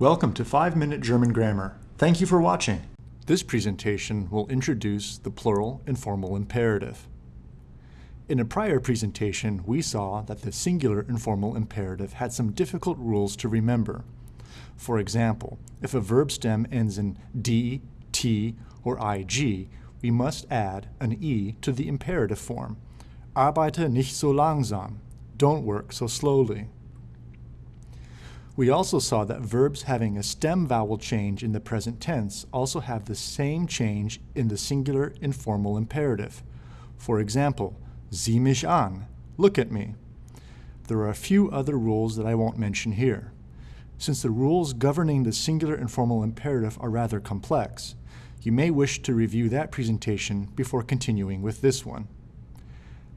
Welcome to 5 Minute German Grammar. Thank you for watching. This presentation will introduce the plural informal imperative. In a prior presentation, we saw that the singular informal imperative had some difficult rules to remember. For example, if a verb stem ends in d, t, or ig, we must add an e to the imperative form. Arbeite nicht so langsam. Don't work so slowly. We also saw that verbs having a stem vowel change in the present tense also have the same change in the singular informal imperative. For example, sieh mich an, look at me. There are a few other rules that I won't mention here. Since the rules governing the singular informal imperative are rather complex, you may wish to review that presentation before continuing with this one.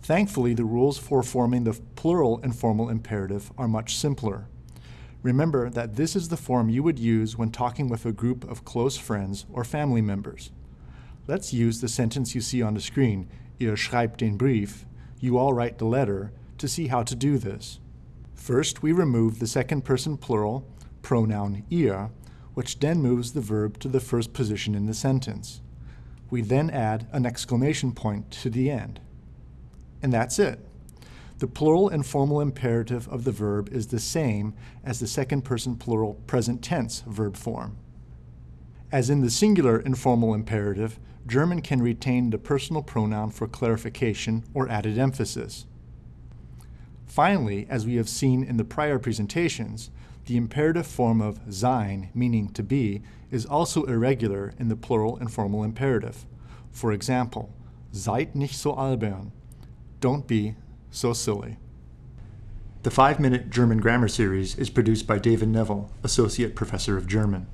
Thankfully, the rules for forming the plural informal imperative are much simpler. Remember that this is the form you would use when talking with a group of close friends or family members. Let's use the sentence you see on the screen, Ihr schreibt den Brief, you all write the letter, to see how to do this. First, we remove the second person plural, pronoun ihr, which then moves the verb to the first position in the sentence. We then add an exclamation point to the end. And that's it. The plural informal imperative of the verb is the same as the second person plural present tense verb form. As in the singular informal imperative, German can retain the personal pronoun for clarification or added emphasis. Finally, as we have seen in the prior presentations, the imperative form of sein, meaning to be, is also irregular in the plural informal imperative. For example, seid nicht so albern. Don't be so silly. The 5 Minute German Grammar Series is produced by David Neville, Associate Professor of German.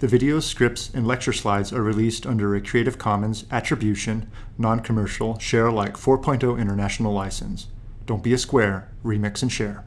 The videos, scripts, and lecture slides are released under a Creative Commons Attribution, Non-Commercial, Share Alike 4.0 International License. Don't be a square, remix and share.